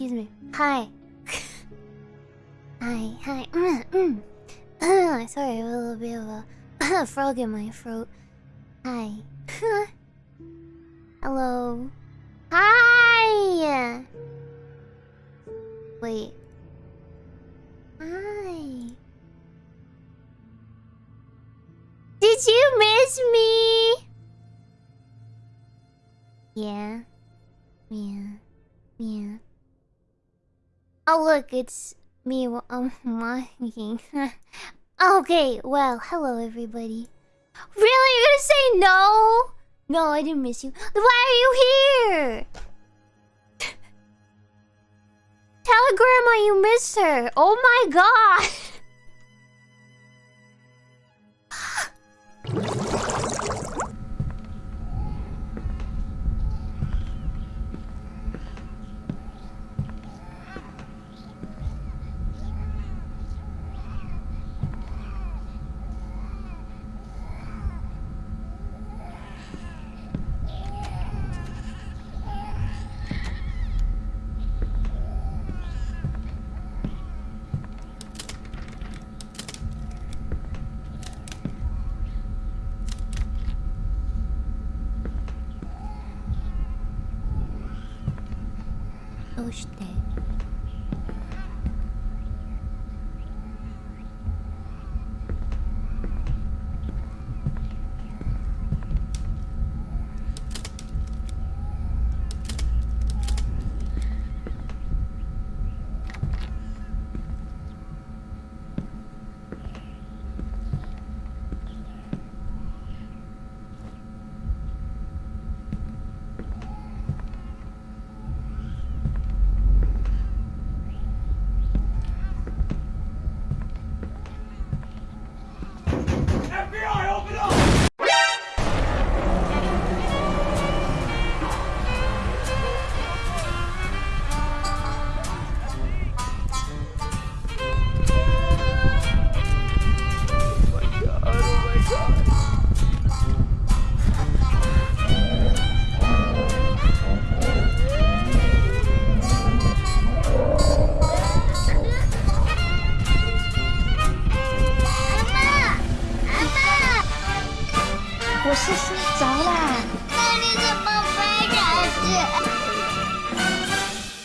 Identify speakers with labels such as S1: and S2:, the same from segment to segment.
S1: Excuse me. Hi. hi, hi. Mm, mm. Sorry, I have a little bit of a frog in my throat. Hi. Hello. Hi. Wait. Hi. Did you miss me? Yeah. Yeah. Yeah. Oh look, it's me. I'm um, walking. okay, well, hello everybody. Really? You're gonna say no? No, I didn't miss you. Why are you here? Tell Grandma you missed her. Oh my god. どして？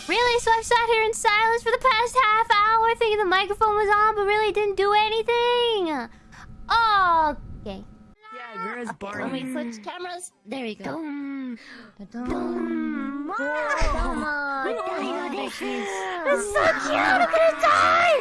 S1: Really? So I've sat here in silence for the past half hour thinking the microphone was on, but really didn't do anything. Okay.
S2: Yeah, where's
S3: When
S2: Let
S3: me switch cameras, there you go.
S1: Dum,
S3: Dum. on,
S1: Oh,
S3: she is.
S1: So cute. I'm gonna die.